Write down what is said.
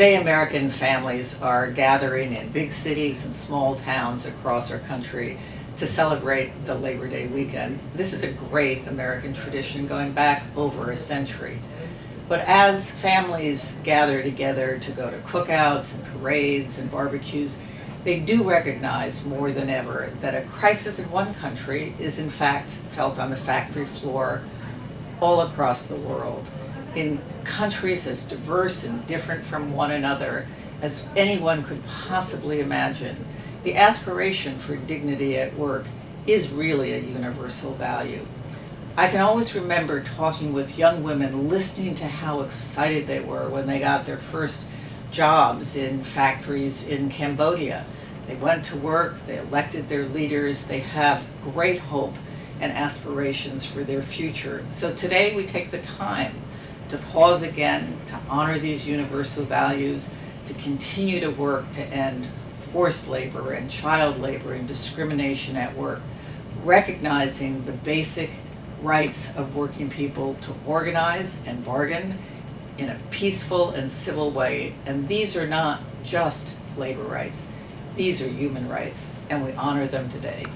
Today, American families are gathering in big cities and small towns across our country to celebrate the Labor Day weekend. This is a great American tradition going back over a century. But as families gather together to go to cookouts and parades and barbecues, they do recognize more than ever that a crisis in one country is in fact felt on the factory floor all across the world. In countries as diverse and different from one another as anyone could possibly imagine, the aspiration for dignity at work is really a universal value. I can always remember talking with young women, listening to how excited they were when they got their first jobs in factories in Cambodia. They went to work, they elected their leaders, they have great hope and aspirations for their future. So today we take the time to pause again, to honor these universal values, to continue to work to end forced labor and child labor and discrimination at work, recognizing the basic rights of working people to organize and bargain in a peaceful and civil way. And these are not just labor rights, these are human rights, and we honor them today.